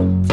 out.